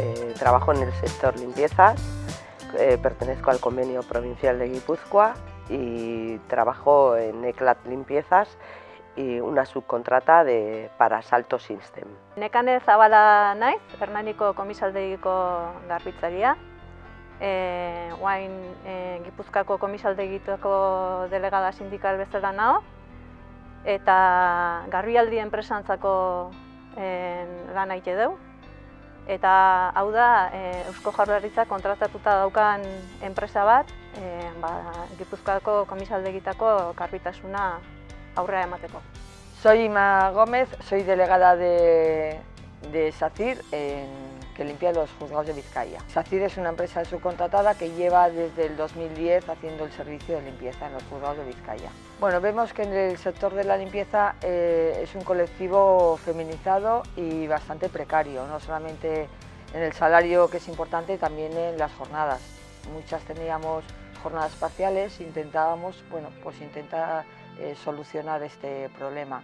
eh, trabajo en el sector limpiezas, eh, pertenezco al convenio provincial de Guipúzcoa y trabajo en ECLAT Limpiezas y una subcontrata de, para Salto System. Nekane Zabala naiz, Hernaniko komisaldegiko garbitzaria. E, oain e, Gipuzkako komisaldegitako delegada sindikal bezala nao. Eta garbialdi enpresantzako e, lan aite deu. Eta hau da, e, Eusko Jaurlaritza kontratatuta daukan enpresa bat, e, ba, Gipuzkoako komisaldegitako garbitasuna aurrera emateko. Soy Ima Gómez, soy delegada de, de SACIR, en, que limpia los juzgados de Vizcaya. SACIR es una empresa subcontratada que lleva desde el 2010 haciendo el servicio de limpieza en los juzgados de Vizcaya. Bueno, vemos que en el sector de la limpieza eh, es un colectivo feminizado y bastante precario, no solamente en el salario que es importante, también en las jornadas. Muchas teníamos jornadas parciales, intentábamos, bueno, pues intentar eh, solucionar este problema.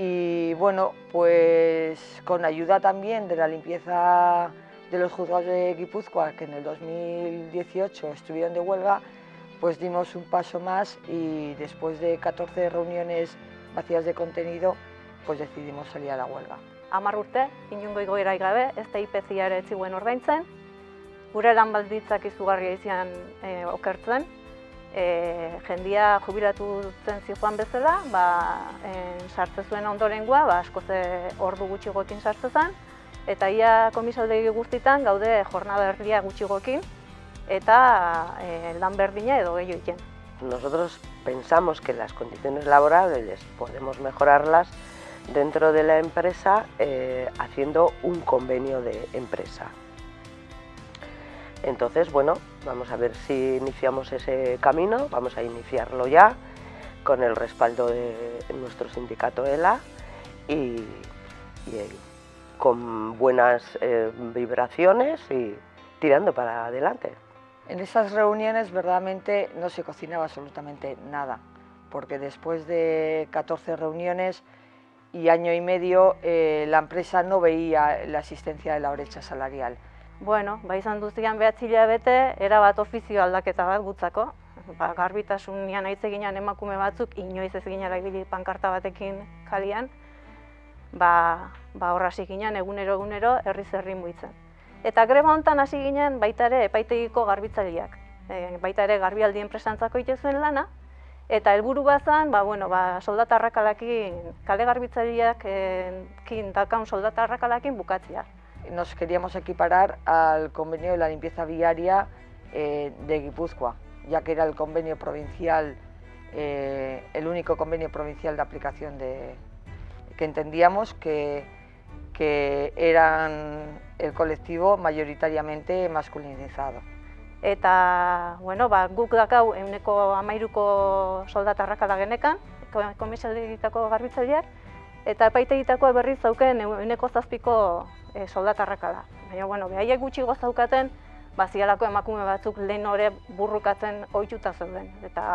Y bueno, pues con ayuda también de la limpieza de los juzgados de Guipúzcoa, que en el 2018 estuvieron de huelga, pues dimos un paso más y después de 14 reuniones vacías de contenido, pues decidimos salir a la huelga. Amar urte, inungo igoerai gabe, ez da IPCia ere etziguen ordaintzen, gure lan balditzak izugarria izan e, okertzen, e, jendia jubilatu zen zijoan bezala, ba, e, sartze zuen ondorengoa, ba, askoz ordu gutxigoekin sartze zen, eta ia komisaldegi guztitan gaude jornada erdia gutxigoekin, eta e, lan berdina edo gehiago iken. Nosotros pensamos que las condiciones laborales podemos mejorarlas dentro de la empresa eh, haciendo un convenio de empresa. Entonces, bueno, vamos a ver si iniciamos ese camino, vamos a iniciarlo ya con el respaldo de nuestro sindicato ELA y, eh, con buenas eh, vibraciones y tirando para adelante. En esas reuniones verdaderamente no se cocinaba absolutamente nada, porque después de 14 reuniones y año y medio eh, la empresa no veía la existencia de la brecha salarial. Bueno, ba izan duztian behatzi bete, erabat ofizio aldaketa bat gutzako. Ba, garbitasunean hitz eginan emakume batzuk, inoiz ez ginara ibili pankarta batekin kalian, ba, ba horra ginen egunero egunero herri muitzen. Eta greba hontan hasi ginen baita ere epaitegiko garbitzaileak. E, baita ere garbialdi enpresantzako ite zuen lana, eta helburu bazan, ba, bueno, ba, soldata arrakalakin, kale garbitzaileak e, kin, dalkaun soldata bukatzea. Nos queríamos equiparar al convenio de la limpieza viaria eh, de Guipúzcoa, ya que era el convenio provincial, eh, el único convenio provincial de aplicación de que entendíamos que, que eran el colectivo mayoritariamente masculinizado. Eta, bueno, ba, guk dakau euneko amairuko soldatarrak genekan, komisalditako garbitzaileak, eta epaitegitakoa berriz zauken euneko zazpiko e, soldatarrakala. Baina, bueno, behaiek gutxi gozaukaten, bazialako emakume batzuk lehen hori burrukatzen ohituta zeuden. Eta,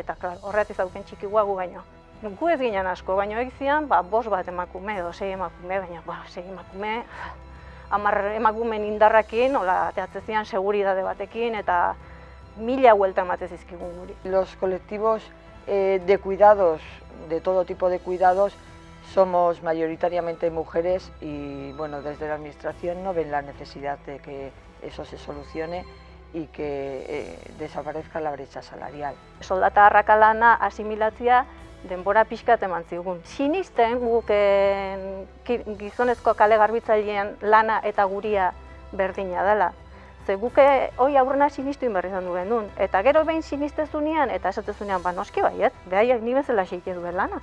eta klar, horret izauken txiki guagu baino. Gu ez ginen asko, baina egin zian, ba, bos bat emakume edo sei emakume, baina ba, sei emakume, hamar emakumen indarrakin, hola, teatze zian seguridade batekin, eta mila huelta emate zizkigun guri. Los colectivos eh, de cuidados, de todo tipo de cuidados, Somos mayoritariamente mujeres y bueno, desde la Administración no ven la necesidad de que eso se solucione y que eh, desaparezca la brecha salarial. Soldata harrakalana asimilatzia denbora pixkat eman zigun. Sinisten guk eh, gizonezko kale garbitzailean lana eta guria berdina dela. Ze guke eh, hoi aurrena sinistu inberri izan duen duen. Eta gero behin sinistezunean eta esatezunean ba noski baiet, behaiek ni bezala xeike duen lana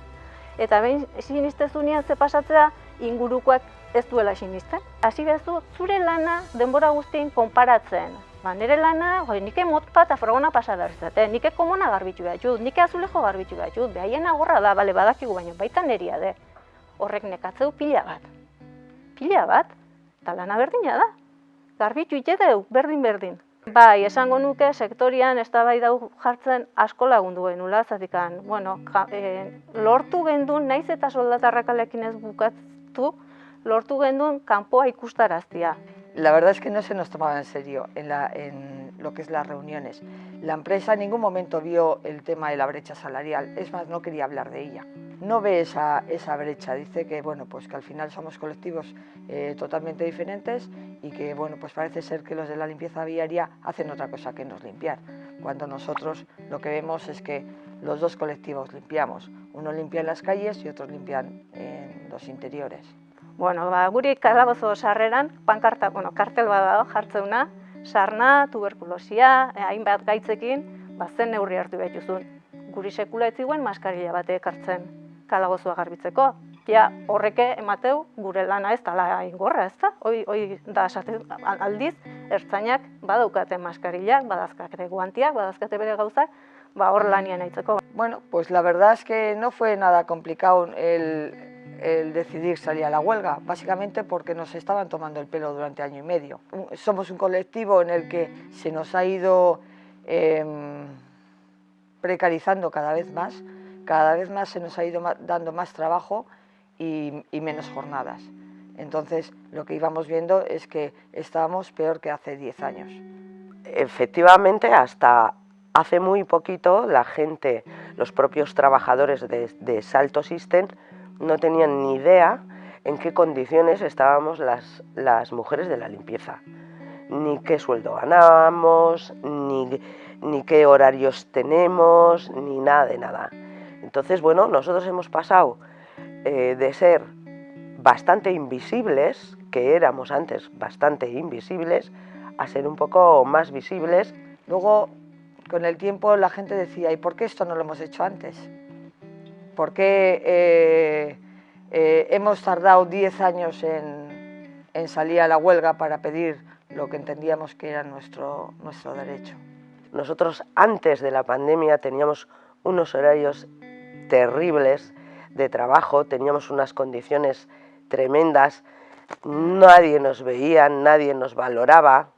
eta behin sinistezunean ze pasatzea ingurukoak ez duela sinisten. Hasi bezu zure lana denbora guztien konparatzen. Ba, nire lana, hoi, nike motpa eta frogona pasa berzate, nike komona garbitu behar jut, nike azulejo garbitu behar jut, behaien agorra da, bale, badakigu baino, baita neria de. Horrek nekatzeu pila bat. Pila bat, eta lana berdina da. Garbitu ite berdin-berdin. Bai, esango nuke sektorian eztabaida jartzen asko lagundu genula, zatikan, bueno, ja, e, lortu gendu naiz eta soldatarrakalekin ez bukatu, lortu genduen kanpoa ikustaraztia. La verdad es que no se nos tomaba en serio en, la, en lo que es las reuniones. La empresa en ningún momento vio el tema de la brecha salarial, es más, no quería hablar de ella. No ve esa, esa brecha, dice que, bueno, pues que al final somos colectivos eh, totalmente diferentes y que bueno, pues parece ser que los de la limpieza viaria hacen otra cosa que nos limpiar, cuando nosotros lo que vemos es que los dos colectivos limpiamos, uno limpia en las calles y otros limpian en los interiores. Bueno, ba, guri kalabozo sarreran, pankarta, bueno, kartel bat dago jartzeuna, sarna, tuberkulosia, eh, hainbat gaitzekin, ba, zen neurri hartu behituzun. Guri sekula ez ziguen maskarilla batek hartzen kalabozoa garbitzeko. Ja, horreke emateu gure lana ez dala ingorra, ez da? Hoi, hoi da esaten aldiz, ertzainak badaukate maskarillak, badazkate guantiak, badazkate bere gauzak, ba hor lanian aitzeko. Bueno, pues la verdad es que no fue nada complicado el, el decidir salir a la huelga, básicamente porque nos estaban tomando el pelo durante año y medio. Somos un colectivo en el que se nos ha ido eh, precarizando cada vez más, cada vez más se nos ha ido dando más trabajo y, menos jornadas. Entonces, lo que íbamos viendo es que estábamos peor que hace 10 años. Efectivamente, hasta hace muy poquito la gente, los propios trabajadores de, de Salto System, no tenían ni idea en qué condiciones estábamos las, las mujeres de la limpieza, ni qué sueldo ganábamos, ni, ni qué horarios tenemos, ni nada de nada. Entonces, bueno, nosotros hemos pasado eh, de ser bastante invisibles, que éramos antes bastante invisibles, a ser un poco más visibles. Luego, con el tiempo, la gente decía, ¿y por qué esto no lo hemos hecho antes? ¿Por qué eh, eh, hemos tardado 10 años en, en, salir a la huelga para pedir lo que entendíamos que era nuestro, nuestro derecho? Nosotros antes de la pandemia teníamos unos horarios terribles de trabajo, teníamos unas condiciones tremendas, nadie nos veía, nadie nos valoraba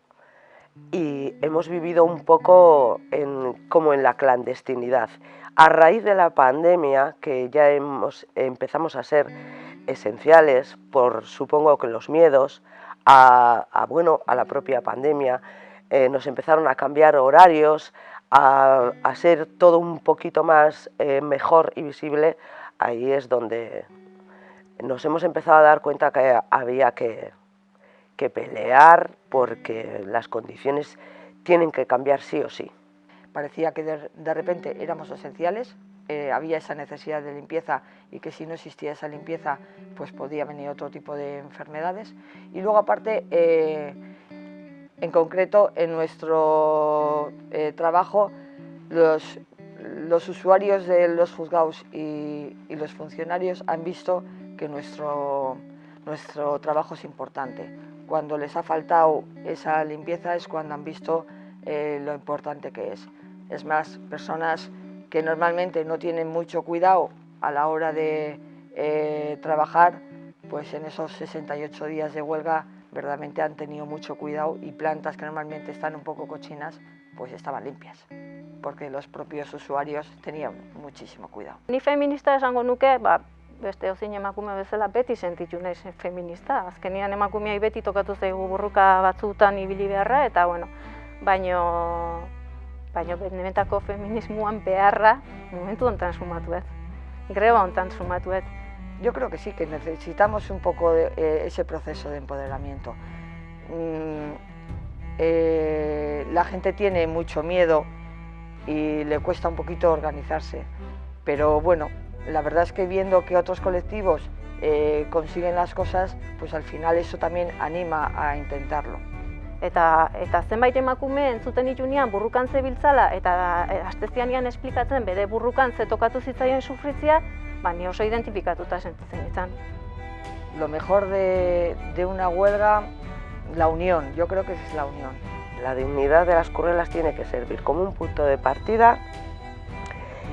y hemos vivido un poco en, como en la clandestinidad. A raíz de la pandemia, que ya hemos, empezamos a ser esenciales por, supongo que los miedos, a, a bueno, a la propia pandemia, eh, nos empezaron a cambiar horarios, a, a ser todo un poquito más eh, mejor y visible, ahí es donde nos hemos empezado a dar cuenta que había que, que pelear porque las condiciones tienen que cambiar sí o sí. Parecía que de, repente éramos esenciales, eh, había esa necesidad de limpieza y que si no existía esa limpieza pues podía venir otro tipo de enfermedades. Y luego aparte, eh, en concreto, en nuestro eh, trabajo, los, los, usuarios de los juzgados y, y, los funcionarios han visto que nuestro, nuestro trabajo es importante. Cuando les ha faltado esa limpieza es cuando han visto eh, lo importante que es. Es más, personas que normalmente no tienen mucho cuidado a la hora de eh, trabajar, pues en esos 68 días de huelga verdaderamente han tenido mucho cuidado y plantas que normalmente están un poco cochinas, pues estaban limpias, porque los propios usuarios tenían muchísimo cuidado. Ni feminista esango nuke, ba, beste ozein emakume bezala beti sentitu naiz feminista. Azkenian emakumeai beti tokatu zaigu burruka batzutan ibili beharra, eta bueno, baino baino benetako feminismoan beharra momentu hontan sumatu ez. Greba hontan sumatu ez. Yo creo que sí, que necesitamos un poco de, eh, ese proceso de empoderamiento. Mm, eh, la gente tiene mucho miedo y le cuesta un poquito organizarse, pero bueno, la verdad es que viendo que otros colectivos eh, consiguen las cosas, pues al final eso también anima a intentarlo. Eta, eta zenbait emakume entzuten itunean burrukan zebiltzala eta astezianian esplikatzen bere burrukan ze tokatu zitzaien sufritzia, ba, ni oso identifikatuta sentitzen izan. Lo mejor de, de una huelga, la unión, yo creo que es la unión. La dignidad de las currelas tiene que servir como un punto de partida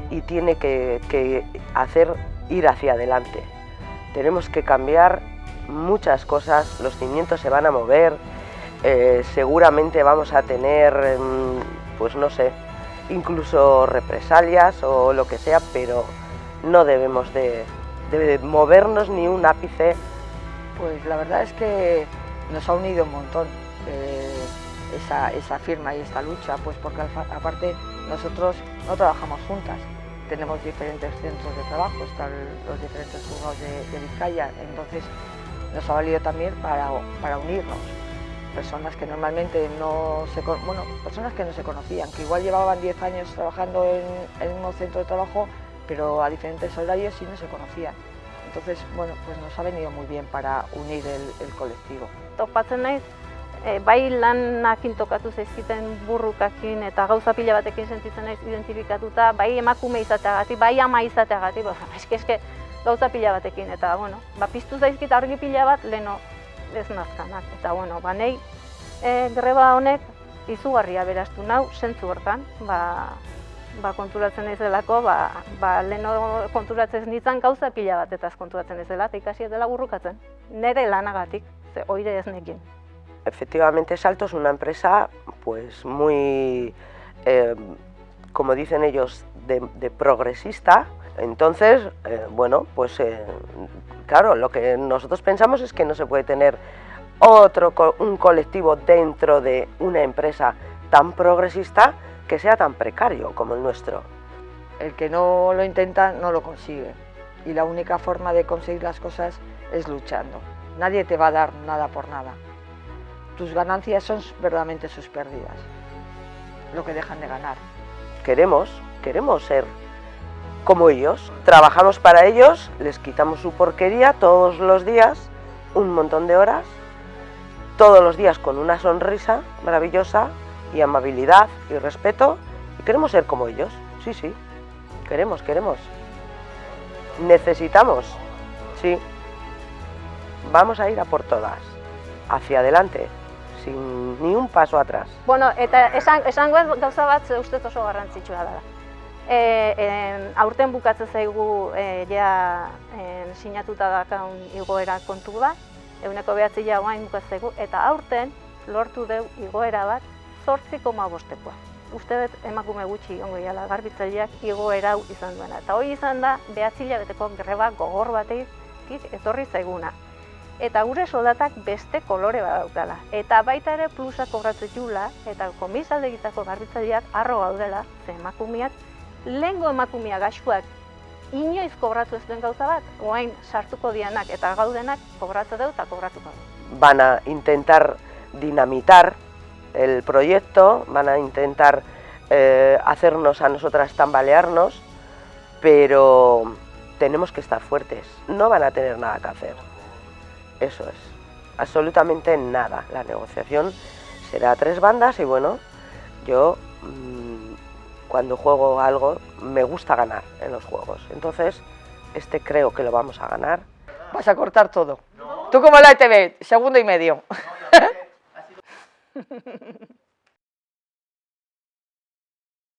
y tiene que, que hacer ir hacia adelante. Tenemos que cambiar muchas cosas, los cimientos se van a mover, eh, seguramente vamos a tener, pues no sé, incluso represalias o lo que sea, pero no debemos de, de movernos ni un ápice Pues la verdad es que nos ha unido un montón eh, esa, esa, firma y esta lucha, pues porque aparte nosotros no trabajamos juntas, tenemos diferentes centros de trabajo, están los diferentes juzgados de, Vizcaya, entonces nos ha valido también para, para unirnos personas que normalmente no se bueno, personas que no se conocían, que igual llevaban 10 años trabajando en, el mismo centro de trabajo, pero a diferentes horarios y no se conocían. Entonces, bueno, pues nos ha venido muy bien para unir el, el colectivo. E, bai lanakin tokatu zaizkiten burrukakin eta gauza pila batekin sentitzen naiz identifikatuta, bai emakume izateagatik, bai ama izateagatik, ba, eske, eske, gauza pila batekin, eta, bueno, ba, piztu zaizkit argi pila bat, leno, ez nazkanak. Eta, bueno, ba, nahi, e, greba honek izugarria beraztu nau, sentzu hortan, ba, ba, konturatzen ez delako, ba, ba, leheno konturatzen nintzen gauza pila bat eta konturatzen ez dela, eta ikasi dela burrukatzen. Nere lanagatik, ze oire ez nekin. Efectivamente, Salto es una empresa pues muy, eh, como dicen ellos, de, progresista. Entonces, eh, bueno, pues eh, Claro, lo que nosotros pensamos es que no se puede tener otro un colectivo dentro de una empresa tan progresista que sea tan precario como el nuestro. El que no lo intenta no lo consigue y la única forma de conseguir las cosas es luchando. Nadie te va a dar nada por nada. Tus ganancias son verdaderamente sus pérdidas, lo que dejan de ganar. Queremos, queremos ser como ellos. Trabajamos para ellos, les quitamos su porquería todos los días, un montón de horas, todos los días con una sonrisa maravillosa y amabilidad y respeto. Y queremos ser como ellos, sí, sí, queremos, queremos. Necesitamos, sí, vamos a ir a por todas, hacia adelante, sin ni un paso atrás. Bueno, eta esan, esango gauza bat uste oso garrantzitsua da. E, e, aurten bukatzen zaigu e, ja e, sinatuta dakaun igoera kontu bat, eguneko behatzi ja guain bukatzen eta aurten lortu deu igoera bat zortzi koma bostekoa. Uste dut emakume gutxi ongo iala garbitzaileak igoera izan duena. Eta hori izan da behatzi beteko greba gogor bateik etorri zaiguna. Eta gure soldatak beste kolore badaukala. Eta baita ere plusa kobratzen jula, eta komisalde egitako garbitzaileak arro gaudela, ze emakumeak lehengo emakumia gaxuak inoiz kobratu ez duen gauza bat, oain sartuko dianak eta gaudenak kobratu dut eta kobratuko dut. Van a intentar dinamitar el proyecto, van a intentar eh, hacernos a nosotras tambalearnos, pero tenemos que estar fuertes, no van a tener nada que hacer. Eso es, absolutamente nada. La negociación será a tres bandas y bueno, yo... Mm, cuando juego algo me gusta ganar en los juegos. Entonces, este creo que lo vamos a ganar. Vas a cortar todo. Tú como la ETV, segundo y medio.